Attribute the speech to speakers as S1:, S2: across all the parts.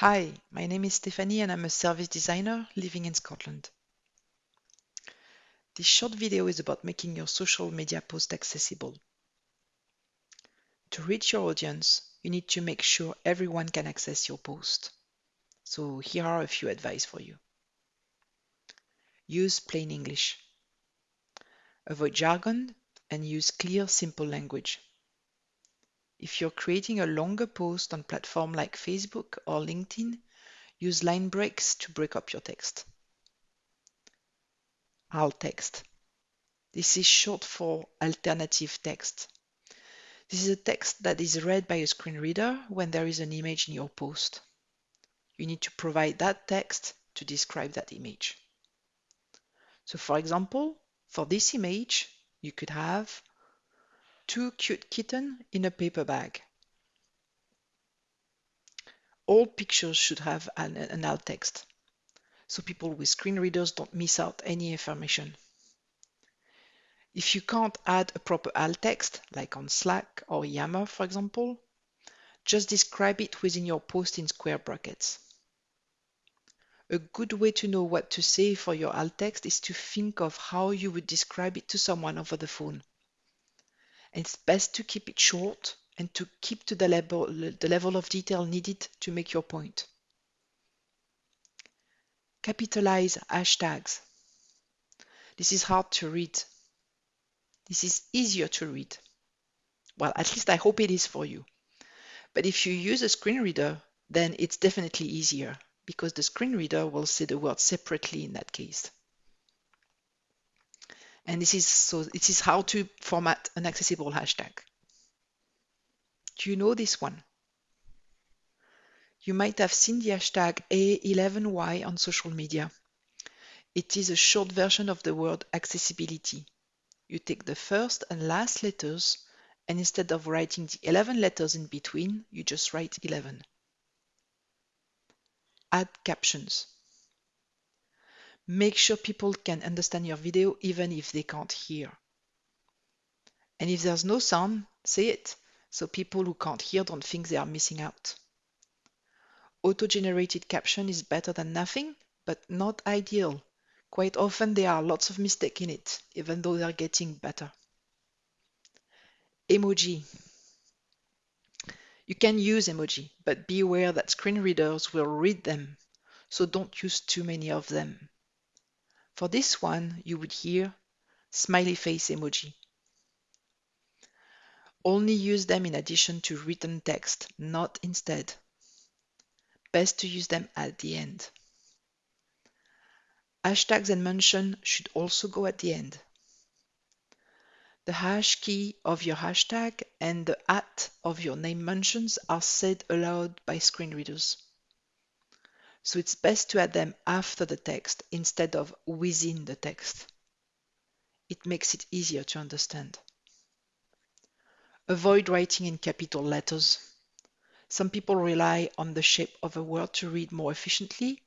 S1: Hi, my name is Stephanie and I'm a service designer living in Scotland. This short video is about making your social media post accessible. To reach your audience, you need to make sure everyone can access your post. So here are a few advice for you. Use plain English. Avoid jargon and use clear, simple language. If you're creating a longer post on platform like Facebook or LinkedIn, use line breaks to break up your text. Alt text. This is short for alternative text. This is a text that is read by a screen reader when there is an image in your post. You need to provide that text to describe that image. So for example, for this image, you could have two cute kitten in a paper bag. All pictures should have an, an alt text, so people with screen readers don't miss out any information. If you can't add a proper alt text, like on Slack or Yammer, for example, just describe it within your post in square brackets. A good way to know what to say for your alt text is to think of how you would describe it to someone over the phone. It's best to keep it short and to keep to the level, the level of detail needed to make your point. Capitalize hashtags. This is hard to read. This is easier to read. Well, at least I hope it is for you. But if you use a screen reader, then it's definitely easier because the screen reader will see the word separately in that case. And this is so this is how to format an accessible hashtag. Do you know this one? You might have seen the hashtag A11Y on social media. It is a short version of the word accessibility. You take the first and last letters, and instead of writing the 11 letters in between, you just write 11. Add captions. Make sure people can understand your video even if they can't hear. And if there's no sound, say it, so people who can't hear don't think they are missing out. Auto-generated caption is better than nothing, but not ideal. Quite often there are lots of mistakes in it, even though they're getting better. Emoji. You can use emoji, but be aware that screen readers will read them, so don't use too many of them. For this one, you would hear smiley face emoji. Only use them in addition to written text, not instead. Best to use them at the end. Hashtags and mention should also go at the end. The hash key of your hashtag and the at of your name mentions are said aloud by screen readers so it's best to add them after the text instead of within the text. It makes it easier to understand. Avoid writing in capital letters. Some people rely on the shape of a word to read more efficiently.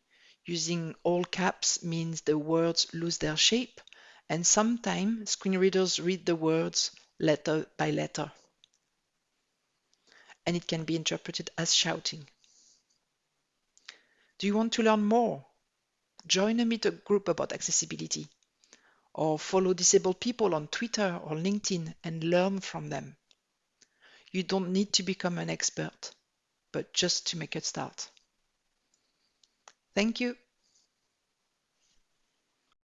S1: Using all caps means the words lose their shape, and sometimes screen readers read the words letter by letter. And it can be interpreted as shouting. Do you want to learn more? Join a meetup group about accessibility or follow disabled people on Twitter or LinkedIn and learn from them. You don't need to become an expert, but just to make a start. Thank you.